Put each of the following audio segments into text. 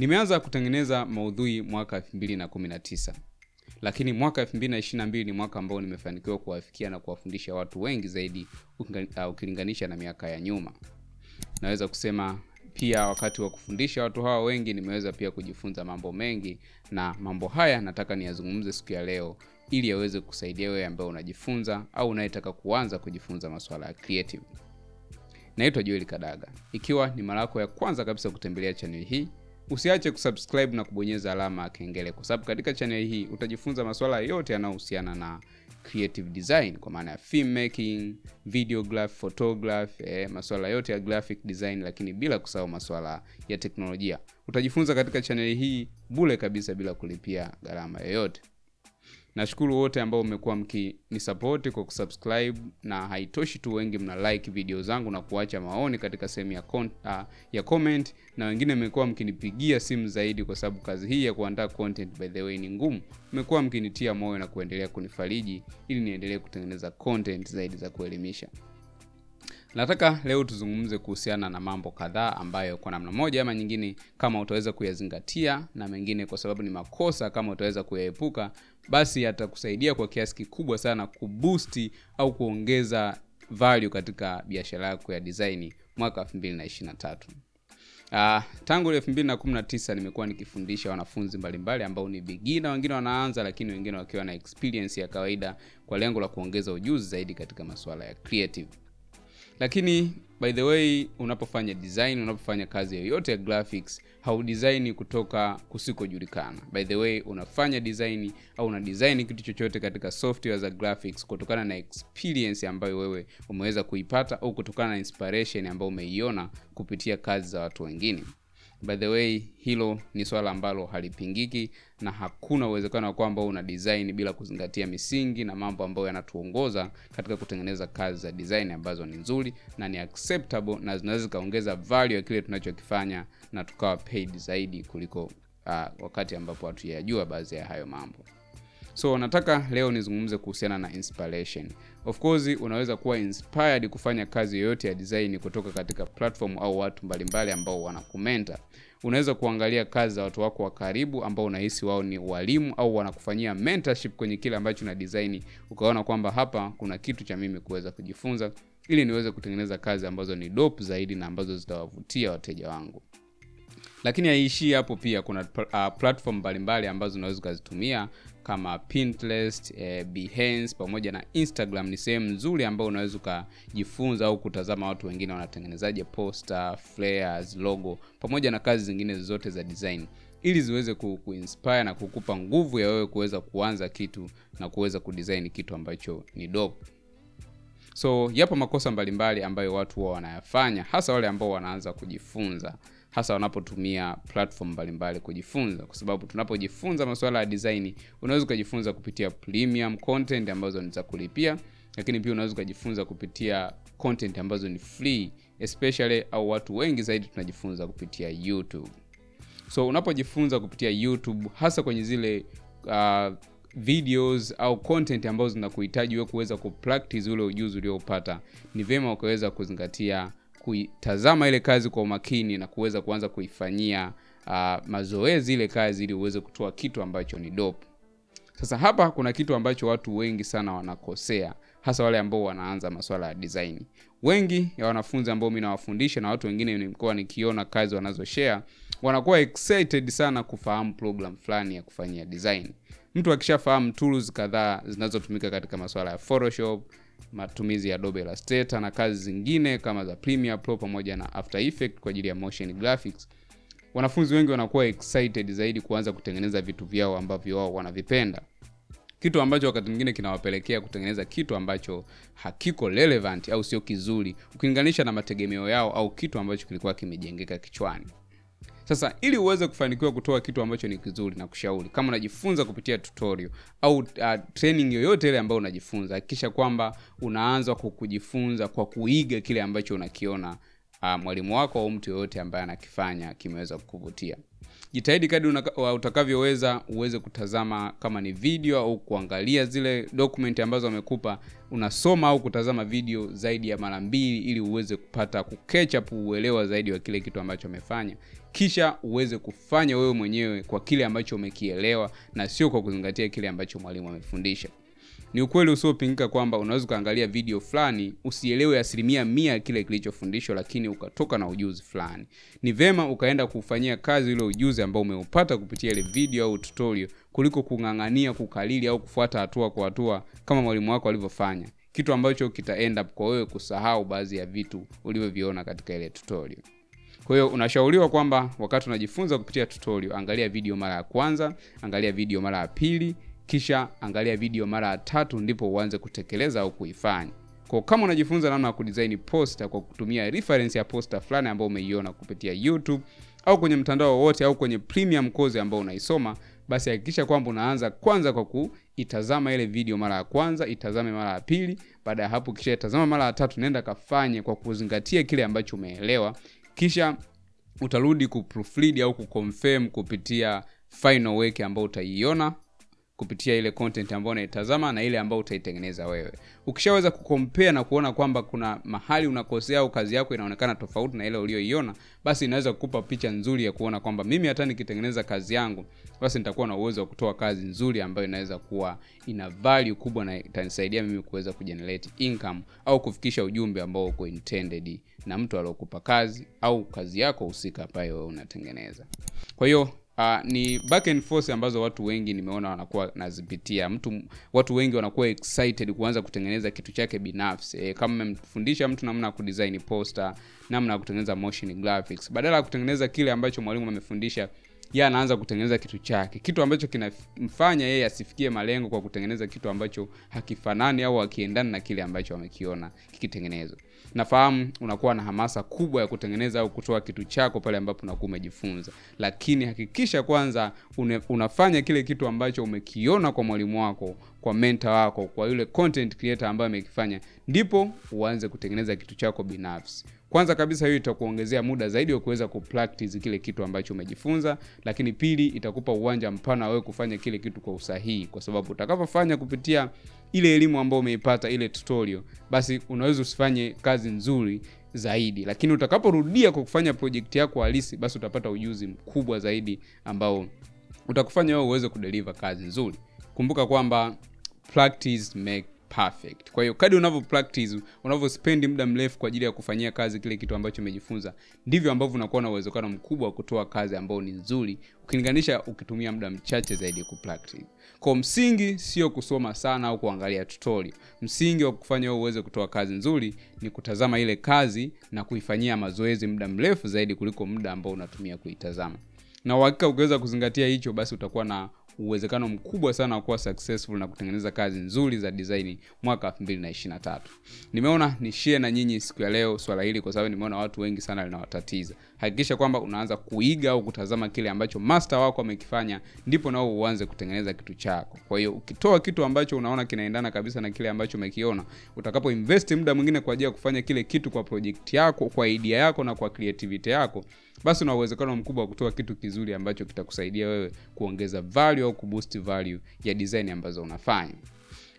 nimeanza kutengeneza maudhui mwaka 219 lakini mwaka 222 ni mwaka ambao nimefanikiwa kuwafikia na kuwafundisha watu wengi zaidi uh, ukilinganisha na miaka ya nyuma. Naweza kusema pia wakati wa kufundisha watu hawa wengi nimeweza pia kujifunza mambo mengi na mambo haya nataka niyazungumze siku ya leo ili yaweze kusaidia wewe ambaye unajifunza au unayetaka kuanza kujifunza masuala ya creative. Naitwa Joel kadaga. Ikiwa ni mara yako ya kwanza kabisa kutembelea chaneli hii usiache kusubscribe na kubonyeza alama ya kengele kwa sababu katika chaneli hii utajifunza masuala yote yanayohusiana na creative design kwa maana ya filmmaking videograph photograph eh, masuala yote ya graphic design lakini bila kusahau masuala ya teknolojia. Utajifunza katika chaneli hii bule kabisa bila kulipia gharama yoyote nashukuru wote ambao mmekuwa mkinisapoti kwa kusubscribe na haitoshi tu wengi mna like video zangu na kuacha maoni katika sehemu ya, uh, ya comment na wengine mmekuwa mkinipigia simu zaidi kwa sababu kazi hii ya kuandaa content by the way ni ngumu. Mmekuwa mkinitia moyo na kuendelea kunifariji ili niendelee kutengeneza content zaidi za kuelimisha. Nataka leo tuzungumze kuhusiana na mambo kadhaa ambayo kwa namna moja ama nyingine kama utaweza kuyazingatia na mengine kwa sababu ni makosa kama utaweza kuyaepuka basi atakusaidia kwa kiasi kikubwa sana kubusti au kuongeza value katika biashara yako ya design mwaka 2023 Uh, tangu 2019 nimekuwa nikifundisha wanafunzi mbalimbali ambao ni bigina, wengine wanaanza lakini wengine wakiwa na experience ya kawaida kwa lengo la kuongeza ujuzi zaidi katika masuala ya creative lakini by the way unapofanya design unapofanya kazi yoyote ya graphics haudesign kutoka kusikojulikana. By the way unafanya design au una design kitu chochote katika software za graphics kutokana na experience ambayo wewe umeweza kuipata au kutokana na inspiration ambayo umeiona kupitia kazi za watu wengine by the way hilo ni swala ambalo halipingiki na hakuna uwezekano wa kwamba una design bila kuzingatia misingi na mambo ambayo yanatuongoza katika kutengeneza kazi za design ambazo ni nzuri na ni acceptable na zinaweza zikaongeza value ya kile tunachokifanya na tukawa paid zaidi kuliko uh, wakati ambapo hatujayajua baadhi ya hayo mambo so nataka leo nizungumze kuhusiana na inspiration. Of course unaweza kuwa inspired kufanya kazi yoyote ya design kutoka katika platform au watu mbalimbali ambao wanakumenta unaweza kuangalia kazi za watu wako wa karibu ambao unahisi wao ni walimu au wanakufanyia mentorship kwenye kile ambacho na design. Ukaona kwamba hapa kuna kitu cha mimi kuweza kujifunza ili niweze kutengeneza kazi ambazo ni dope zaidi na ambazo zitawavutia wateja wangu. Lakini haiishii hapo pia. Kuna uh, platform mbalimbali ambazo unaweza ukazitumia kama pinterest eh, behance pamoja na instagram ni sehemu nzuri ambayo unaweza ukajifunza au kutazama watu wengine wanatengenezaje poster flares logo pamoja na kazi zingine zote za design. Ili ziweze ku, kuinspire na kukupa nguvu ya wewe kuweza kuanza kitu na kuweza kudesign kitu ambacho ni dope so yapo makosa mbalimbali ambayo watu huwa wanayafanya hasa wale ambao wanaanza kujifunza hasa wanapotumia platform mbalimbali kujifunza. Kwa sababu tunapojifunza masuala ya design unaweza ukajifunza kupitia premium content ambazo ni za kulipia lakini pia unaweza ukajifunza kupitia content ambazo ni free especially au watu wengi zaidi tunajifunza kupitia youtube. So unapojifunza kupitia youtube hasa kwenye zile uh, videos au content ambazo zinakuhitaji wewe kuweza kupractice ule ujuzi uliopata ni vyema ukaweza kuzingatia kuitazama ile kazi kwa umakini na kuweza kuanza kuifanyia uh, mazoezi ile kazi ili uweze kutoa kitu ambacho ni dope. Sasa hapa kuna kitu ambacho watu wengi sana wanakosea hasa wale ambao wanaanza masuala ya design. Wengi ya wanafunzi ambao mimi nawafundisha na watu wengine nimekuwa nikiona kazi wanazoshare wanakuwa excited sana kufahamu program fulani ya kufanyia design. Mtu akishafahamu tools kadhaa zinazotumika katika masuala ya photoshop matumizi ya adobe illustrator na kazi zingine kama za premiere pro pamoja na after effect kwa ajili ya motion graphics. Wanafunzi wengi wanakuwa excited zaidi kuanza kutengeneza vitu vyao ambavyo wao wanavipenda. Kitu ambacho wakati mwingine kinawapelekea kutengeneza kitu ambacho hakiko relevant au sio kizuri ukilinganisha na mategemeo yao au kitu ambacho kilikuwa kimejengeka kichwani sasa ili uweze kufanikiwa kutoa kitu ambacho ni kizuri na kushauri kama unajifunza kupitia tutorial au uh, training yoyote ile ambayo unajifunza hakikisha kwamba unaanza kwa kujifunza kwa kuiga kile ambacho unakiona uh, mwalimu wako au mtu yoyote ambaye anakifanya kimeweza kukuvutia jitahidi kadi utakavyoweza uweze kutazama kama ni video au kuangalia zile document ambazo wamekupa. Unasoma au kutazama video zaidi ya mara mbili ili uweze kupata kuketchup uelewa zaidi wa kile kitu ambacho amefanya kisha uweze kufanya wewe mwenyewe kwa kile ambacho umekielewa na sio kwa kuzingatia kile ambacho mwalimu amefundisha ni ukweli usiopingika kwamba unaweza ukaangalia video fulani usielewe asilimia mia kile kilichofundishwa lakini ukatoka na ujuzi fulani. Ni vema ukaenda kufanyia kazi ule ujuzi ambao umeupata kupitia ile video au tutorial kuliko kung'ang'ania kukalili au kufuata hatua kwa hatua kama mwalimu wako alivyofanya. Kitu ambacho kitaenda kwa wewe kusahau baadhi ya vitu ulivyoviona katika ile tutorial. Kwa hiyo unashauriwa kwamba wakati unajifunza kupitia tutorial angalia video mara ya kwanza angalia video mara ya pili kisha angalia video mara tatu ndipo uanze kutekeleza au kuifanya. Kwa kama unajifunza namna ya kudesign poster kwa kutumia reference ya poster fulani ambayo umeiona kupitia youtube au kwenye mtandao wowote au kwenye premium course ambayo unaisoma basi hakikisha kwamba unaanza kwanza kwa kuitazama ile video mara ya kwanza itazame mara ya pili. Baada ya hapo kisha itazama mara ya tatu nenda kafanye kwa kuzingatia kile ambacho umeelewa. Kisha utarudi kuproofread au kuconfirm kupitia final work ambayo utaiona kupitia ile content ambayo unaitazama na ile ambayo utaitengeneza wewe. Ukishaweza kukompea na kuona kwamba kuna mahali unakosea au kazi yako inaonekana tofauti na ile ulioiona basi inaweza kukupa picha nzuri ya kuona kwamba mimi hata nikitengeneza kazi yangu basi nitakuwa na uwezo wa kutoa kazi nzuri ambayo inaweza kuwa ina value kubwa na itanisaidia mimi kuweza kugenerate income au kufikisha ujumbe ambao uko intended na mtu aliokupa kazi au kazi yako husika ambayo wewe unatengeneza. Kwa hiyo Uh, ni back and forth ambazo watu wengi nimeona wanakuwa nazipitia. Mtu watu wengi wanakuwa excited kuanza kutengeneza kitu chake binafsi. E, kama mmemfundisha mtu namna ya kudesign poster namna ya kutengeneza motion graphics. Badala ya kutengeneza kile ambacho mwalimu amefundisha yeye anaanza kutengeneza kitu chake. Kitu ambacho kinamfanya yeye asifikie malengo kwa kutengeneza kitu ambacho hakifanani au hakiendani na kile ambacho amekiona kikitengenezwa nafahamu unakuwa na hamasa kubwa ya kutengeneza au kutoa kitu chako pale ambapo unakuwa umejifunza. Lakini hakikisha kwanza une, unafanya kile kitu ambacho umekiona kwa mwalimu wako kwa mentor wako kwa yule content creator ambaye amekifanya ndipo uanze kutengeneza kitu chako binafsi. Kwanza kabisa hiyo itakuongezea muda zaidi wa kuweza kupractice kile kitu ambacho umejifunza lakini pili itakupa uwanja mpana wewe kufanya kile kitu kwa usahihi. Kwa sababu utakapofanya kupitia ile elimu ambayo umeipata ile tutorial basi unaweza usifanye kazi nzuri zaidi. Lakini utakaporudia kwa kufanya project yako halisi basi utapata ujuzi mkubwa zaidi ambao utakufanya wewe uweze kudeliver kazi nzuri. Kumbuka kwamba practice make perfect. Kwa hiyo kadi unavyo practice unavyospendi muda mrefu kwa ajili ya kufanyia kazi kile kitu ambacho umejifunza ndivyo ambavyo unakuwa na uwezekano mkubwa wa kutoa kazi ambayo ni nzuri ukilinganisha ukitumia muda mchache zaidi kupractice kwa msingi sio kusoma sana au kuangalia tutorial. Msingi wa kufanya uweze kutoa kazi nzuri ni kutazama ile kazi na kuifanyia mazoezi muda mrefu zaidi kuliko muda ambao unatumia kuitazama. Na uhakika ukiweza kuzingatia hicho basi utakuwa na uwezekano mkubwa sana wa kuwa successful na kutengeneza kazi nzuri za design mwaka 2023 nimeona ni share na nyinyi siku ya leo swala hili kwa sababu nimeona watu wengi sana linawatatiza. Hakikisha kwamba unaanza kuiga au kutazama kile ambacho master wako amekifanya ndipo nao uanze kutengeneza kitu chako. Kwa hiyo ukitoa kitu ambacho unaona kinaendana kabisa na kile ambacho umekiona utakapo invest muda mwingine kwa ajili ya kufanya kile kitu kwa project yako kwa idea yako na kwa creativity yako basi una uwezekano mkubwa wa kutoa kitu kizuri ambacho kitakusaidia wewe kuongeza value au kuboost value ya design ambazo unafanya.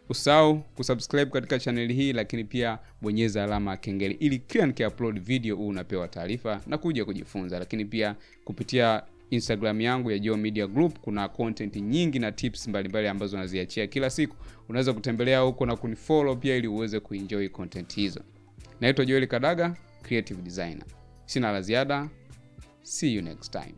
Usahau kusubscribe katika chaneli hii lakini pia bonyeza alama ya kengele ili kila nikiupload video huu unapewa taarifa na kuja kujifunza. Lakini pia kupitia instagram yangu ya Geo Media Group kuna content nyingi na tips mbalimbali mbali ambazo naziachia kila siku. Unaweza kutembelea huko na kunifollow pia ili uweze kuenjoy content hizo. Naitwa Joel Kadaga creative designer. Sina la ziada see you next time